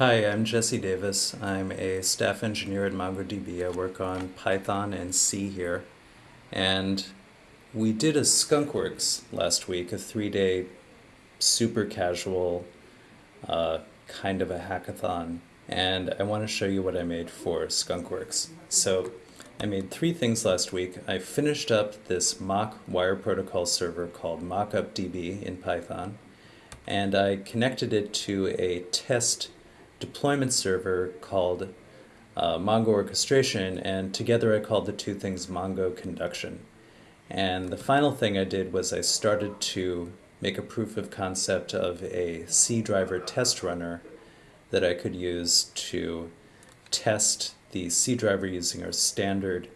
Hi, I'm Jesse Davis. I'm a staff engineer at MongoDB. I work on Python and C here. And we did a Skunkworks last week, a three-day super casual uh, kind of a hackathon. And I want to show you what I made for Skunkworks. So I made three things last week. I finished up this mock wire protocol server called mockupdb in Python. And I connected it to a test deployment server called uh, Mongo Orchestration, and together I called the two things Mongo Conduction. And the final thing I did was I started to make a proof of concept of a C driver test runner that I could use to test the C driver using our standard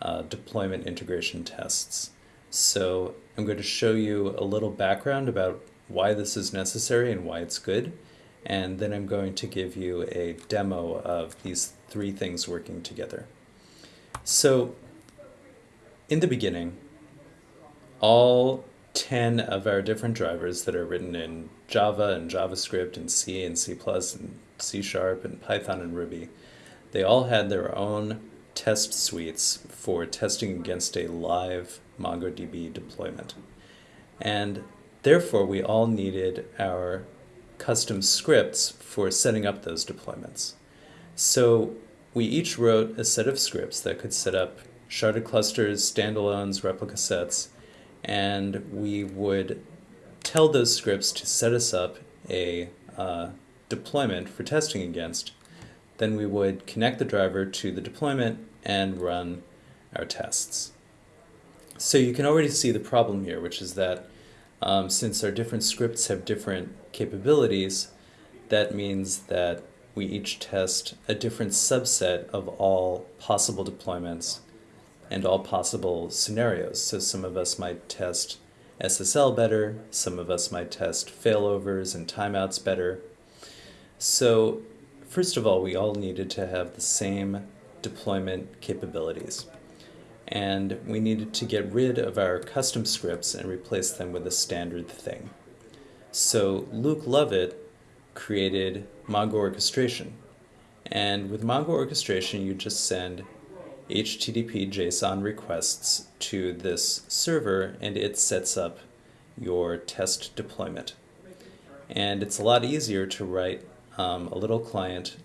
uh, deployment integration tests. So I'm going to show you a little background about why this is necessary and why it's good and then I'm going to give you a demo of these three things working together. So in the beginning, all 10 of our different drivers that are written in Java and JavaScript and C and C++ and C Sharp and Python and Ruby, they all had their own test suites for testing against a live MongoDB deployment. And therefore, we all needed our custom scripts for setting up those deployments. So we each wrote a set of scripts that could set up sharded clusters, standalones, replica sets, and we would tell those scripts to set us up a uh, deployment for testing against. Then we would connect the driver to the deployment and run our tests. So you can already see the problem here, which is that um, since our different scripts have different capabilities, that means that we each test a different subset of all possible deployments and all possible scenarios. So some of us might test SSL better, some of us might test failovers and timeouts better. So first of all, we all needed to have the same deployment capabilities and we needed to get rid of our custom scripts and replace them with a standard thing. So Luke Lovett created Mongo Orchestration. And with Mongo Orchestration, you just send HTTP JSON requests to this server and it sets up your test deployment. And it's a lot easier to write um, a little client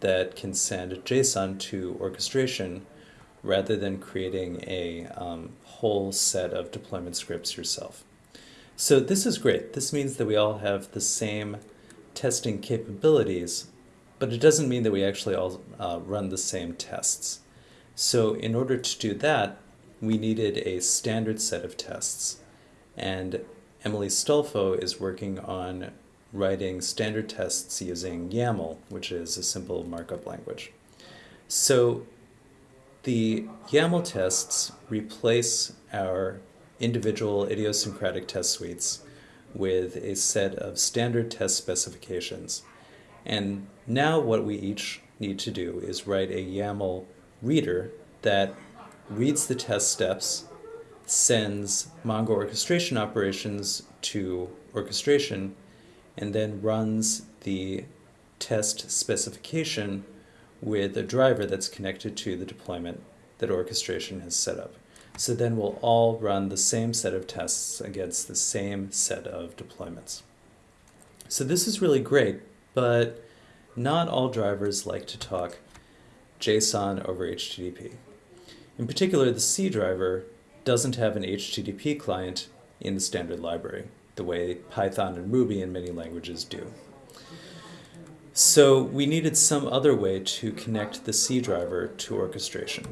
that can send JSON to orchestration rather than creating a um, whole set of deployment scripts yourself. So this is great. This means that we all have the same testing capabilities, but it doesn't mean that we actually all uh, run the same tests. So in order to do that, we needed a standard set of tests. And Emily Stolfo is working on writing standard tests using YAML, which is a simple markup language. So the YAML tests replace our individual idiosyncratic test suites with a set of standard test specifications. And now what we each need to do is write a YAML reader that reads the test steps, sends Mongo orchestration operations to orchestration, and then runs the test specification with a driver that's connected to the deployment that orchestration has set up. So then we'll all run the same set of tests against the same set of deployments. So this is really great, but not all drivers like to talk JSON over HTTP. In particular, the C driver doesn't have an HTTP client in the standard library, the way Python and Ruby and many languages do. So we needed some other way to connect the C driver to orchestration.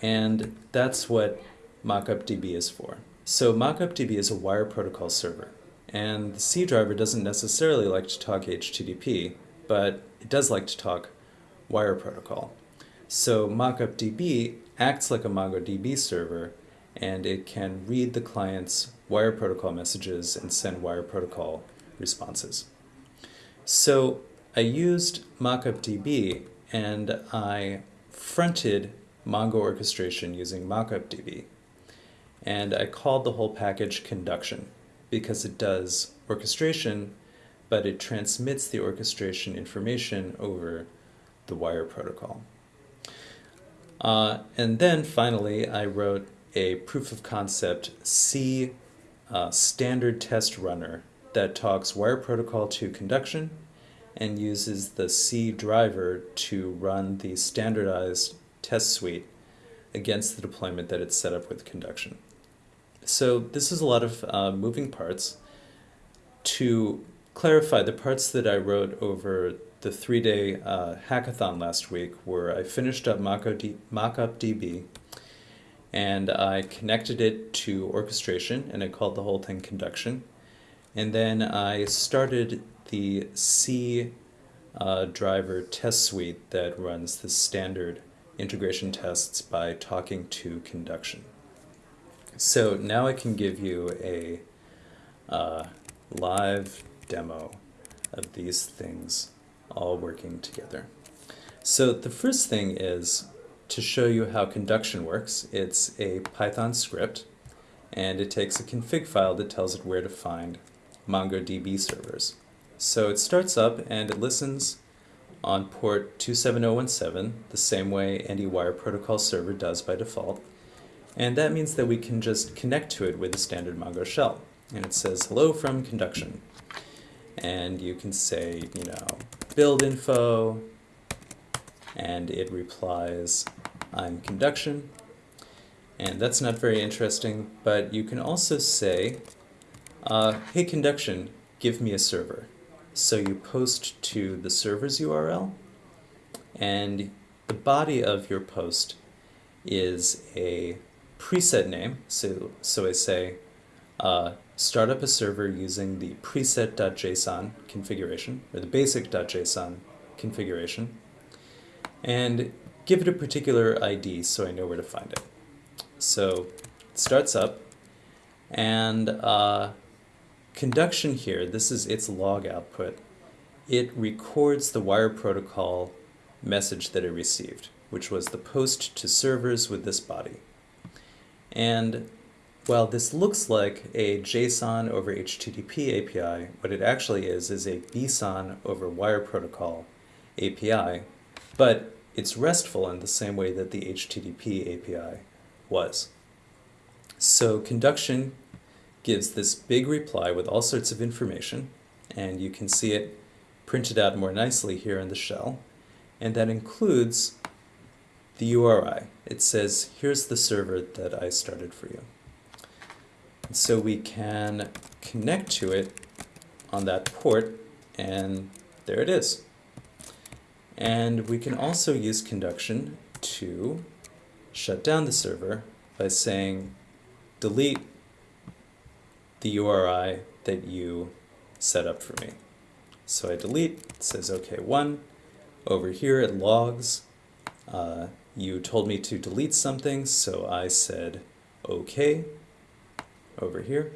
And that's what MockupDB is for. So MockupDB is a wire protocol server. And the C driver doesn't necessarily like to talk HTTP, but it does like to talk wire protocol. So MockupDB acts like a MongoDB server, and it can read the client's wire protocol messages and send wire protocol responses. So I used MockupDB and I fronted Mongo orchestration using MockupDB. And I called the whole package conduction because it does orchestration but it transmits the orchestration information over the wire protocol. Uh, and then finally, I wrote a proof of concept C uh, standard test runner that talks wire protocol to conduction and uses the C driver to run the standardized test suite against the deployment that it's set up with conduction. So this is a lot of uh, moving parts. To clarify, the parts that I wrote over the three-day uh, hackathon last week were I finished up MockupDB and I connected it to orchestration and I called the whole thing conduction. And then I started the C uh, driver test suite that runs the standard integration tests by talking to conduction. So now I can give you a uh, live demo of these things all working together. So the first thing is to show you how conduction works. It's a Python script and it takes a config file that tells it where to find MongoDB servers. So it starts up and it listens on port 27017, the same way any wire protocol server does by default. And that means that we can just connect to it with a standard Mongo shell. And it says, hello from conduction. And you can say, you know, build info, and it replies, I'm conduction. And that's not very interesting, but you can also say, uh, hey conduction, give me a server. So you post to the server's URL, and the body of your post is a preset name. So, so I say, uh, start up a server using the preset.json configuration, or the basic.json configuration, and give it a particular ID so I know where to find it. So it starts up, and uh, conduction here, this is its log output. It records the wire protocol message that it received, which was the post to servers with this body. And while this looks like a JSON over HTTP API, what it actually is is a BSON over wire protocol API, but it's RESTful in the same way that the HTTP API was. So conduction gives this big reply with all sorts of information, and you can see it printed out more nicely here in the shell, and that includes the URI. It says, here's the server that I started for you. And so we can connect to it on that port, and there it is. And we can also use conduction to shut down the server by saying delete the URI that you set up for me. So I delete, it says OK one. Over here it logs. Uh, you told me to delete something, so I said OK over here.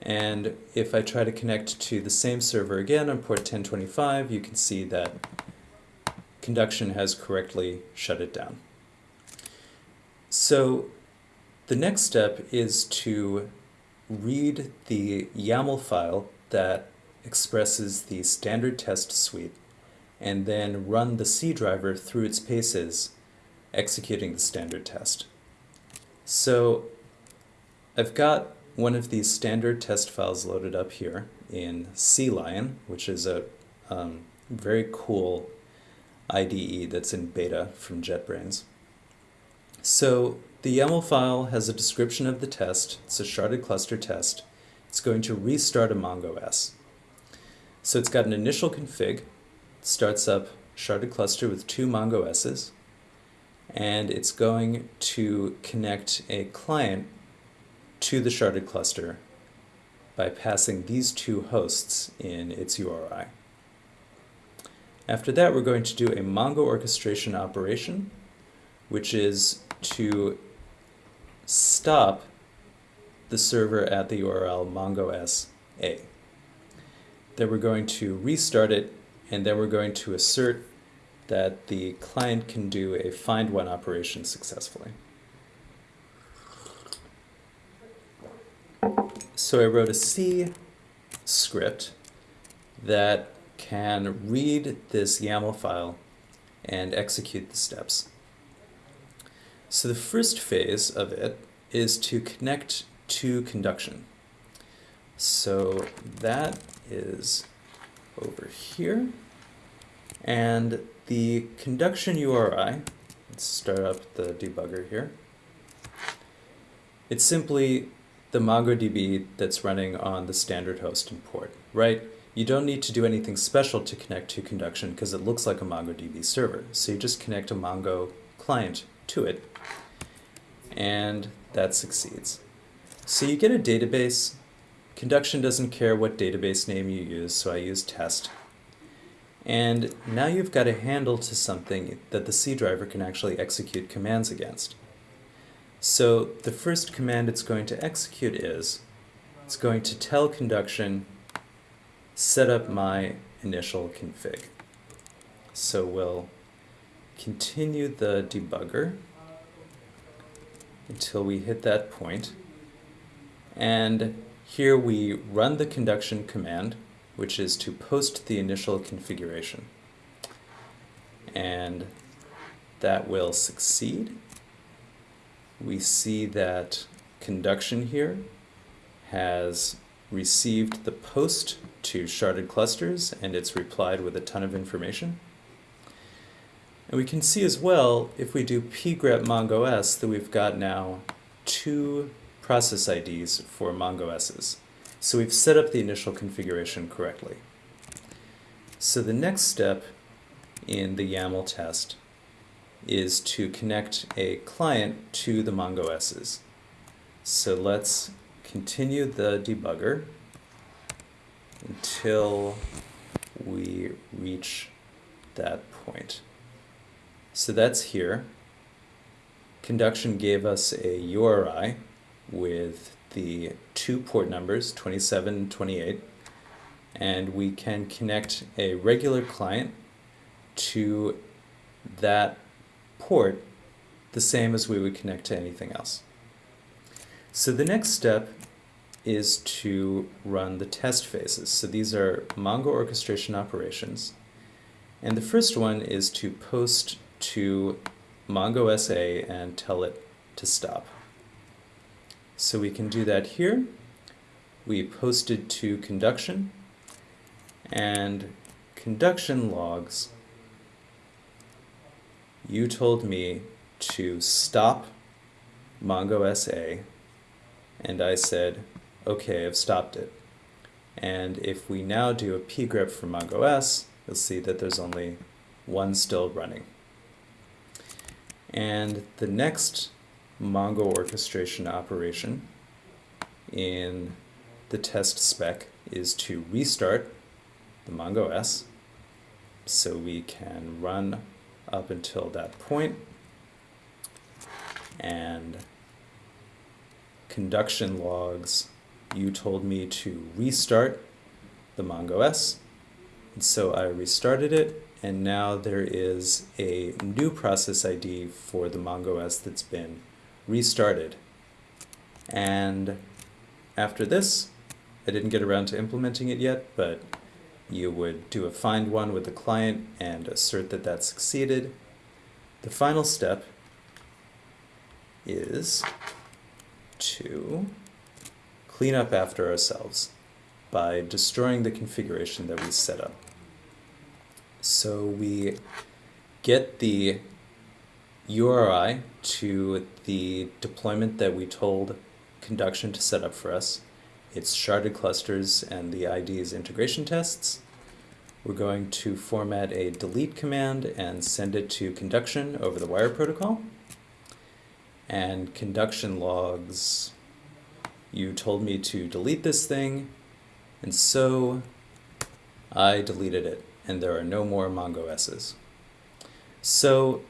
And if I try to connect to the same server again on port 1025, you can see that conduction has correctly shut it down. So the next step is to read the YAML file that expresses the standard test suite and then run the C driver through its paces executing the standard test. So I've got one of these standard test files loaded up here in CLion, which is a um, very cool IDE that's in beta from JetBrains. So the YAML file has a description of the test. It's a sharded cluster test. It's going to restart a Mongo S. So it's got an initial config. It starts up sharded cluster with two Mongo S's. And it's going to connect a client to the sharded cluster by passing these two hosts in its URI. After that, we're going to do a Mongo orchestration operation, which is to stop the server at the URL mongo A. Then we're going to restart it, and then we're going to assert that the client can do a find one operation successfully. So I wrote a C script that can read this YAML file and execute the steps. So the first phase of it is to connect to conduction. So that is over here. And the conduction URI, let's start up the debugger here. It's simply the MongoDB that's running on the standard host and port, right? You don't need to do anything special to connect to conduction because it looks like a MongoDB server. So you just connect a Mongo client to it and that succeeds. So you get a database. Conduction doesn't care what database name you use, so I use test. And now you've got a handle to something that the C driver can actually execute commands against. So the first command it's going to execute is, it's going to tell conduction, set up my initial config. So we'll continue the debugger until we hit that point. And here we run the conduction command, which is to post the initial configuration. And that will succeed we see that conduction here has received the post to sharded clusters and it's replied with a ton of information. And we can see as well, if we do pgrep mongos, that we've got now two process IDs for mongos's. So we've set up the initial configuration correctly. So the next step in the YAML test is to connect a client to the MongoS's. So let's continue the debugger until we reach that point. So that's here. Conduction gave us a URI with the two port numbers, 27 and 28, and we can connect a regular client to that port the same as we would connect to anything else. So the next step is to run the test phases. So these are Mongo orchestration operations. And the first one is to post to Mongo SA and tell it to stop. So we can do that here. We posted to conduction and conduction logs you told me to stop Mongo SA, and I said, okay, I've stopped it. And if we now do a pgrep for Mongo S, you'll see that there's only one still running. And the next Mongo orchestration operation in the test spec is to restart the Mongo S so we can run up until that point. And conduction logs, you told me to restart the Mongo S. And so I restarted it, and now there is a new process ID for the Mongo S that's been restarted. And after this, I didn't get around to implementing it yet, but you would do a find one with the client and assert that that succeeded. The final step is to clean up after ourselves by destroying the configuration that we set up. So we get the URI to the deployment that we told Conduction to set up for us. It's sharded clusters and the ID is integration tests. We're going to format a delete command and send it to conduction over the wire protocol. And conduction logs, you told me to delete this thing, and so I deleted it, and there are no more Mongo S's. So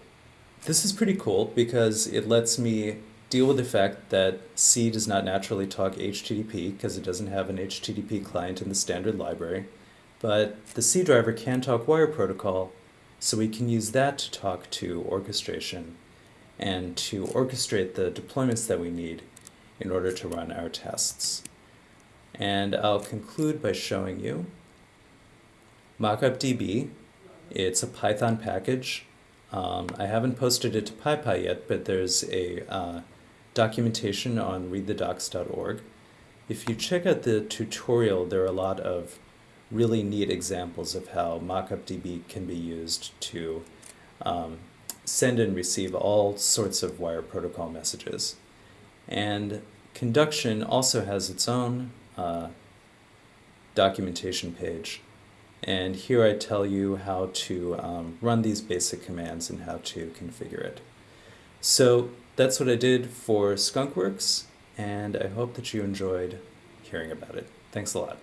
this is pretty cool because it lets me deal with the fact that C does not naturally talk HTTP because it doesn't have an HTTP client in the standard library. But the C driver can talk wire protocol, so we can use that to talk to orchestration and to orchestrate the deployments that we need in order to run our tests. And I'll conclude by showing you MockupDB. It's a Python package. Um, I haven't posted it to PyPI yet, but there's a uh, documentation on readthedocs.org. If you check out the tutorial, there are a lot of really neat examples of how MockupDB can be used to um, send and receive all sorts of wire protocol messages. And Conduction also has its own uh, documentation page. And here I tell you how to um, run these basic commands and how to configure it. So that's what I did for Skunkworks, and I hope that you enjoyed hearing about it. Thanks a lot.